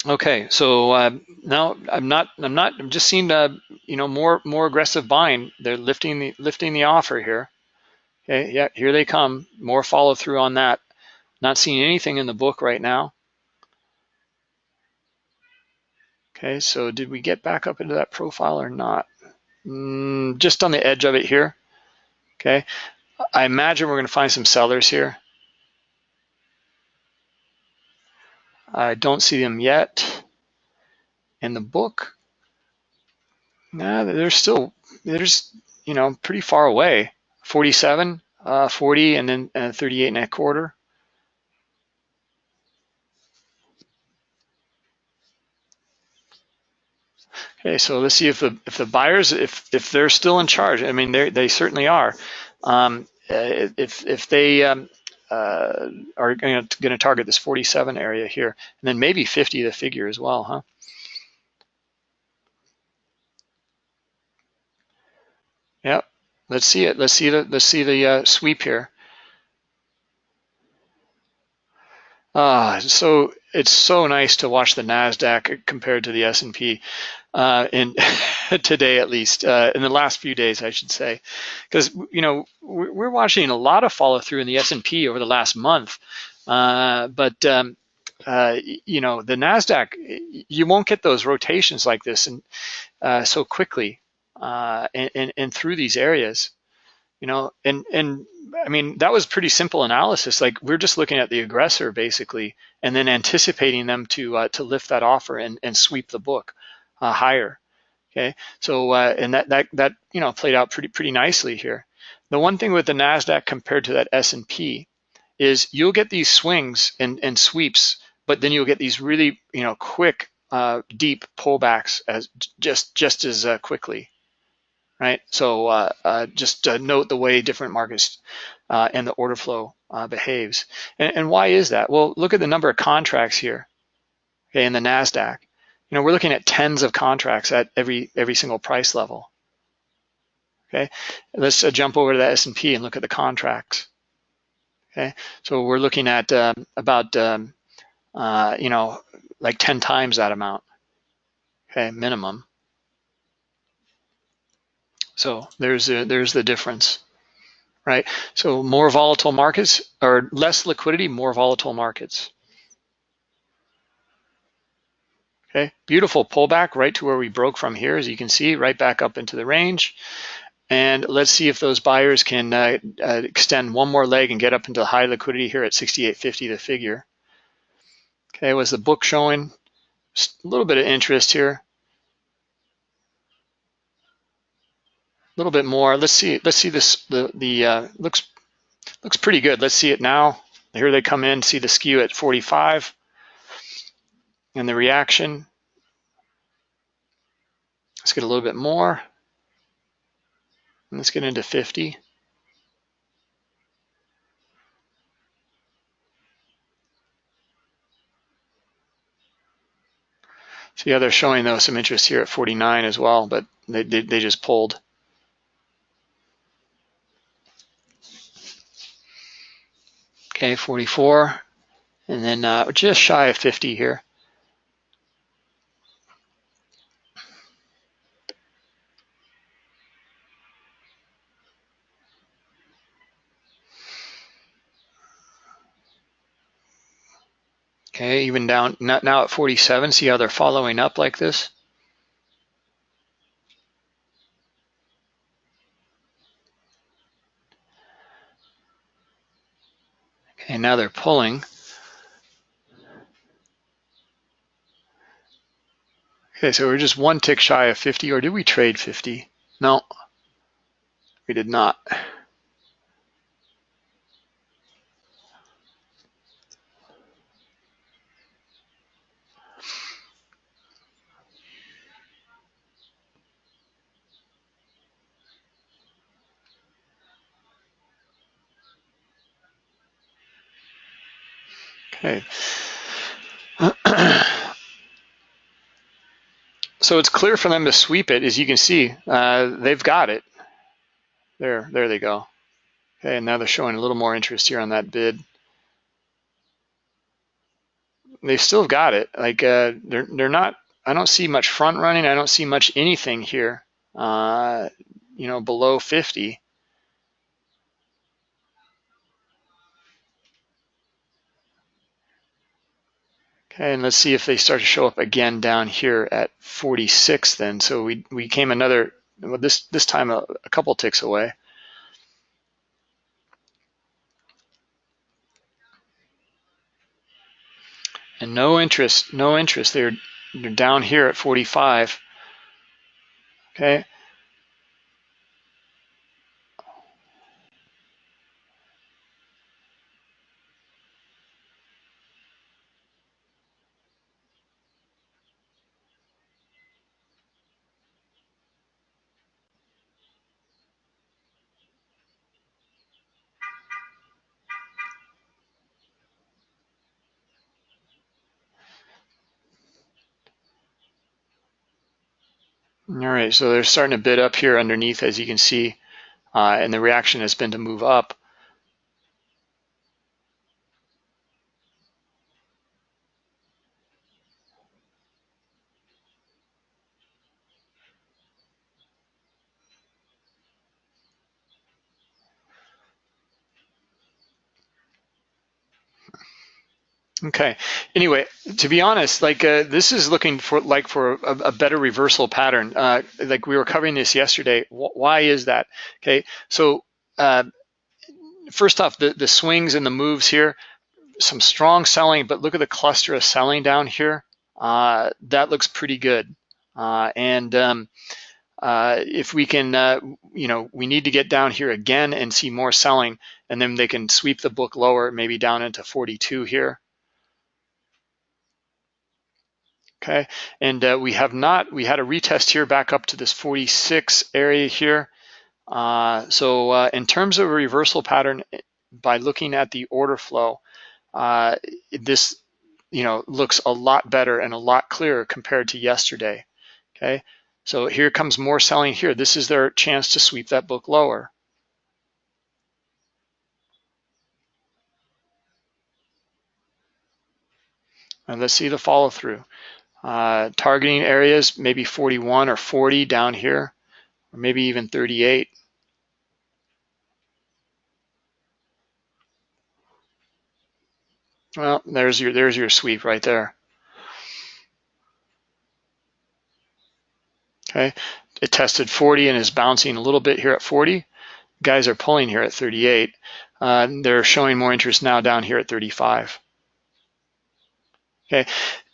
S2: Okay, so uh, now I'm not, I'm not, I'm just seeing, uh, you know, more, more aggressive buying. They're lifting the, lifting the offer here. Okay, yeah, here they come. More follow through on that. Not seeing anything in the book right now. Okay, so did we get back up into that profile or not? Mm, just on the edge of it here. Okay, I imagine we're going to find some sellers here. I don't see them yet in the book. Nah, they're still, they're you know, pretty far away. 47, uh, 40, and then uh, 38 and a quarter. Okay, so let's see if the if the buyers if if they're still in charge. I mean, they they certainly are. Um, uh, if if they um, uh, are going to target this 47 area here, and then maybe 50 the figure as well, huh? Yep. Let's see it. Let's see the let's see the uh, sweep here. Ah, so it's so nice to watch the Nasdaq compared to the S&P uh, in today at least uh, in the last few days I should say. Because you know we're watching a lot of follow through in the S&P over the last month uh, but um, uh, you know the Nasdaq you won't get those rotations like this and uh, so quickly uh, and, and, and through these areas you know, and and I mean that was pretty simple analysis. Like we're just looking at the aggressor basically, and then anticipating them to uh, to lift that offer and and sweep the book uh, higher. Okay, so uh, and that that that you know played out pretty pretty nicely here. The one thing with the Nasdaq compared to that S and P is you'll get these swings and and sweeps, but then you'll get these really you know quick uh, deep pullbacks as just just as uh, quickly, right? So uh, uh, just note the way different markets uh, and the order flow behaves. And, and why is that? Well, look at the number of contracts here, okay, in the Nasdaq. You know, we're looking at tens of contracts at every every single price level. Okay, let's jump over to the S&P and look at the contracts. Okay, so we're looking at um, about um, uh, you know like 10 times that amount. Okay, minimum. So there's a, there's the difference, right? So more volatile markets or less liquidity, more volatile markets. Okay, beautiful pullback right to where we broke from here, as you can see, right back up into the range. And let's see if those buyers can uh, uh, extend one more leg and get up into high liquidity here at 68.50 the figure. Okay, was the book showing Just a little bit of interest here? Little bit more. Let's see. Let's see this. The the uh, looks looks pretty good. Let's see it now. Here they come in. See the skew at 45 and the reaction. Let's get a little bit more. Let's get into 50. So yeah, they're showing though some interest here at 49 as well, but they, they, they just pulled. Okay, 44, and then uh, just shy of 50 here. Okay, even down now at 47, see how they're following up like this? Okay, now they're pulling. Okay, so we're just one tick shy of 50, or did we trade 50? No, we did not. Okay. so it's clear for them to sweep it, as you can see. Uh, they've got it. There, there they go. Okay, and now they're showing a little more interest here on that bid. They still got it. Like uh, they're they're not. I don't see much front running. I don't see much anything here. Uh, you know, below 50. Okay, and let's see if they start to show up again down here at 46 then. So we, we came another, well, this, this time a, a couple ticks away. And no interest, no interest. They're, they're down here at 45. Okay, All right, so they're starting to bid up here underneath, as you can see, uh, and the reaction has been to move up. Okay. Anyway, to be honest, like uh, this is looking for like for a, a better reversal pattern. Uh, like we were covering this yesterday. why is that? Okay. So uh, first off, the the swings and the moves here, some strong selling, but look at the cluster of selling down here. Uh, that looks pretty good. Uh, and um, uh, if we can, you know, we need to get down here again and see more selling, and then they can sweep the book lower, maybe down into 42 here. Okay, and uh, we have not, we had a retest here back up to this 46 area here. Uh, so uh, in terms of a reversal pattern, by looking at the order flow, uh, this you know looks a lot better and a lot clearer compared to yesterday. Okay, so here comes more selling here. This is their chance to sweep that book lower. And let's see the follow through. Uh, targeting areas, maybe 41 or 40 down here, or maybe even 38. Well, there's your there's your sweep right there. Okay, it tested 40 and is bouncing a little bit here at 40. Guys are pulling here at 38. Uh, they're showing more interest now down here at 35. Okay,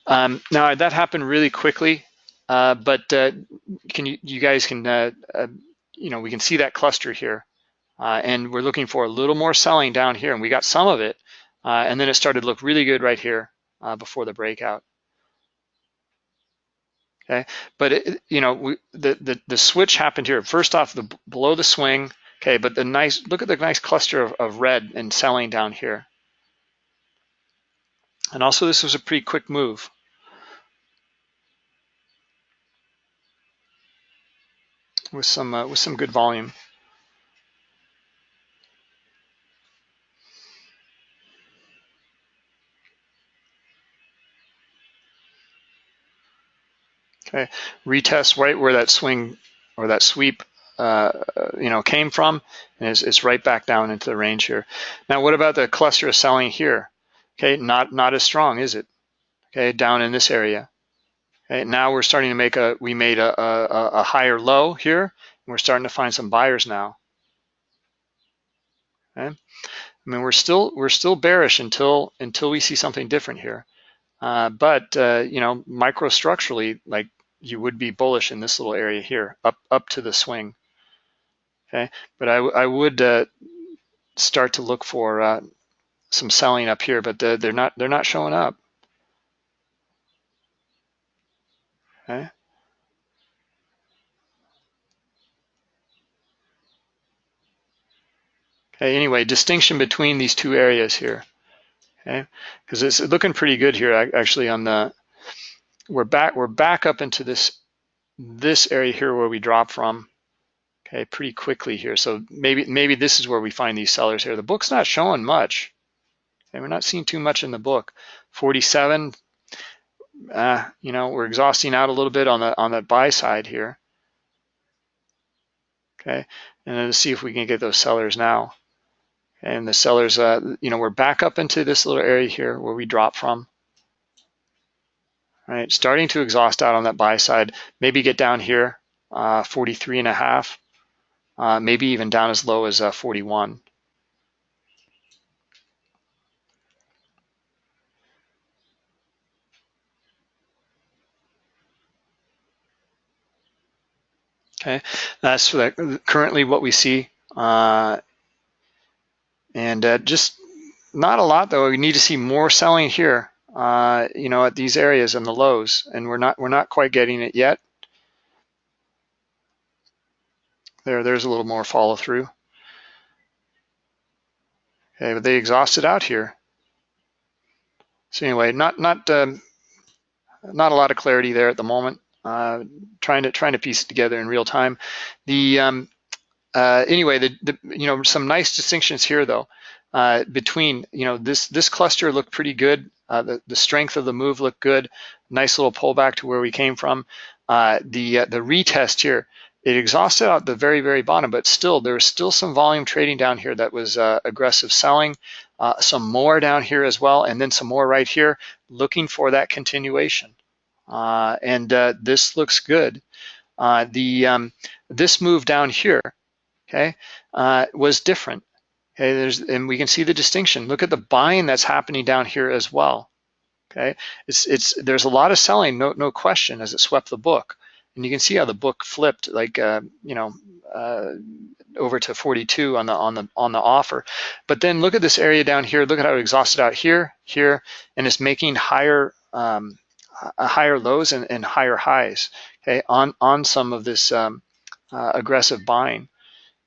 S2: um, now that happened really quickly, uh, but uh, can you, you guys can, uh, uh, you know, we can see that cluster here. Uh, and we're looking for a little more selling down here, and we got some of it. and then it started to look really good right here before the breakout. Okay, but it, you know, we, the, the the switch happened here. First off, the below the swing. Okay, but the nice look at the nice cluster of, of red and selling down here. And also, this was a pretty quick move. With some uh, with some good volume. Okay, retest right where that swing or that sweep uh, you know came from, and it's, it's right back down into the range here. Now, what about the cluster of selling here? Okay, not not as strong, is it? Okay, down in this area. Okay, now we're starting to make a, we made a, a, a higher low here, and we're starting to find some buyers now. Okay, I mean we're still we're still bearish until until we see something different here. Uh, but uh, you know, microstructurally, like you would be bullish in this little area here, up up to the swing. Okay, but I, I would uh, start to look for uh, some selling up here, but they're not they're not showing up. Okay. Okay, anyway, distinction between these two areas here. Okay, because it's looking pretty good here actually on the we're back we're back up into this this area here where we drop from. Okay pretty quickly here. So maybe maybe this is where we find these sellers here. The book's not showing much. Okay we're not seeing too much in the book. 47 uh, you know, we're exhausting out a little bit on the on the buy side here. Okay, and then see if we can get those sellers now. And the sellers, uh, you know, we're back up into this little area here where we drop from. Right, starting to exhaust out on that buy side. Maybe get down here, uh, 43 and a half. Uh, maybe even down as low as uh, 41. Okay, that's currently what we see. Uh, and uh, just not a lot though. We need to see more selling here, uh, you know, at these areas and the lows, and we're not we're not quite getting it yet. There, there's a little more follow through. Okay, but they exhausted out here. So anyway, not not um, not a lot of clarity there at the moment uh, trying to trying to piece it together in real time. The um, uh, anyway, the, the, you know some nice distinctions here though uh, between you know this this cluster looked pretty good. Uh, the the strength of the move looked good. Nice little pullback to where we came from. Uh, the uh, the retest here it exhausted out the very very bottom, but still there was still some volume trading down here that was aggressive selling. some more down here as well, and then some more right here, looking for that continuation. Uh, and uh, this looks good. Uh, the um, this move down here, okay, was different. Okay, there's and we can see the distinction. Look at the buying that's happening down here as well. Okay, it's it's there's a lot of selling, no no question, as it swept the book, and you can see how the book flipped, like uh, you know, uh, over to 42 on the on the on the offer. But then look at this area down here. Look at how it exhausted out here, here, and it's making higher um, higher lows and, and, higher highs, okay, on, on some of this um, uh, aggressive buying,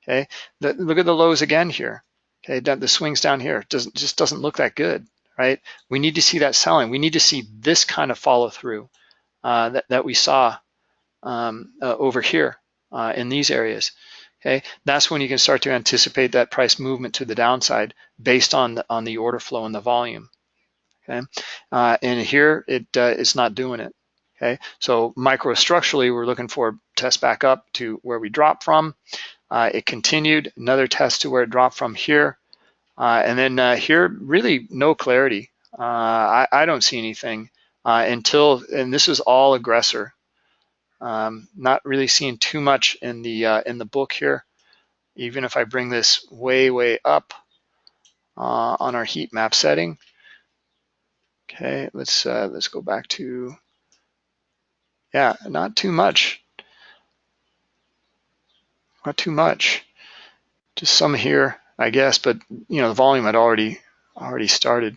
S2: okay. The, look at the lows again here, okay, the swings down here, doesn't, just doesn't look that good, right? We need to see that selling. We need to see this kind of follow through uh, that, that we saw um, uh, over here uh, in these areas. Okay, that's when you can start to anticipate that price movement to the downside based on the, on the order flow and the volume. Okay, uh, and here it uh, it's not doing it. Okay, so microstructurally, we're looking for test back up to where we dropped from. Uh, it continued another test to where it dropped from here, uh, and then uh, here really no clarity. Uh, I, I, don't see anything until, and this is all aggressor. Um, not really seeing too much in the in the book here. Even if I bring this way, way up on our heat map setting. Okay, let's uh, let's go back to, yeah, not too much. Not too much. Just some here, I guess, but you know the volume had already already started.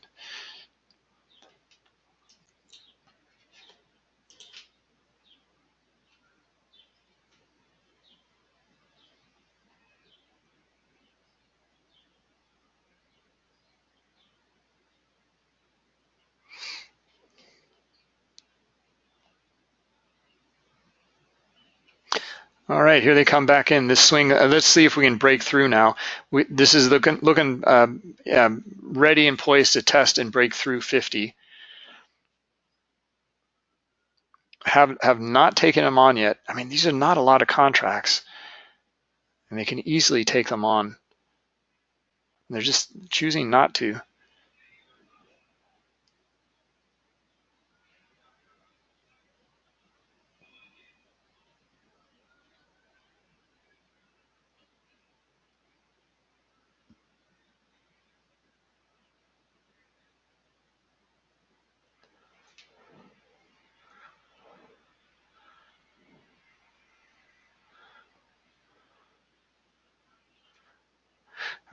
S2: All right, here they come back in this swing. Uh, let's see if we can break through now. We, this is looking, looking uh, yeah, ready and poised to test and break through 50. Have, have not taken them on yet. I mean, these are not a lot of contracts and they can easily take them on. They're just choosing not to.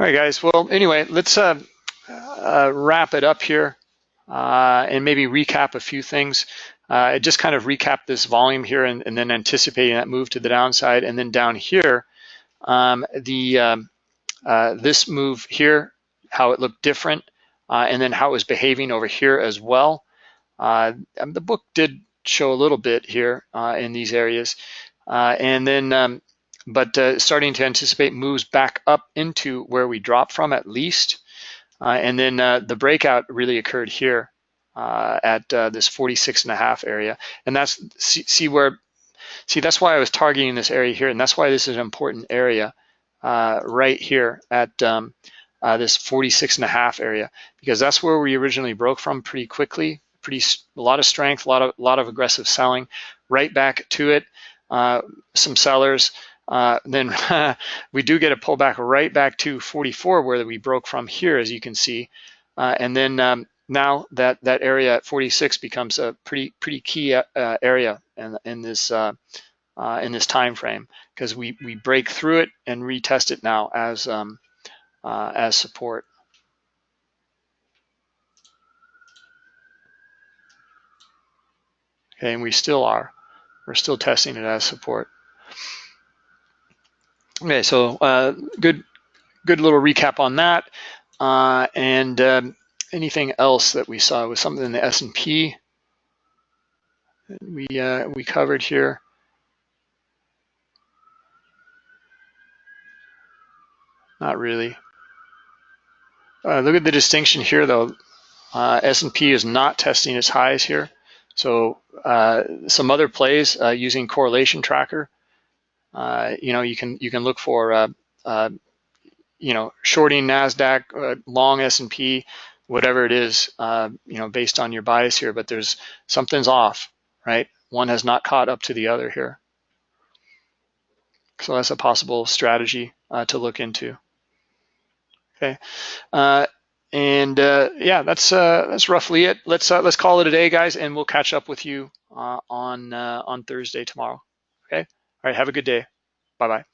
S2: All right, guys. Well, anyway, let's uh, uh, wrap it up here uh, and maybe recap a few things. Uh, just kind of recap this volume here and, and, then anticipating that move to the downside. And then down here, um, the um, uh, this move here, how it looked different, uh, and then how it was behaving over here as well. Um, the book did show a little bit here in these areas. and then um, but uh, starting to anticipate moves back up into where we dropped from at least. Uh, and then uh, the breakout really occurred here uh, at uh, this 46 and a half area. And that's, see, see, where, see, that's why I was targeting this area here. And that's why this is an important area uh, right here at um, this 46 and a half area, because that's where we originally broke from pretty quickly, pretty, a lot of strength, a lot of, a lot of aggressive selling, right back to it. some sellers, uh, then we do get a pullback right back to 44 where we broke from here, as you can see. Uh, and then um, now that that area at 46 becomes a pretty pretty key uh, area in, in this uh, uh, in this time frame because we we break through it and retest it now as um, as support. Okay, and we still are. We're still testing it as support. Okay, so uh, good, good little recap on that. Uh, and um, anything else that we saw was something in the S&P that we uh, we covered here. Not really. Uh, look at the distinction here, though. Uh, S&P is not testing its highs here. So uh, some other plays using correlation tracker uh, you know, you can you can look for uh, uh, you know shorting Nasdaq, uh, long S&P, whatever it is, uh, you know, based on your bias here. But there's something's off, right? One has not caught up to the other here. So that's a possible strategy to look into. Okay. And uh, yeah, that's uh, that's roughly it. Let's uh, let's call it a day, guys, and we'll catch up with you on on Thursday tomorrow. All right, have a good day. Bye-bye.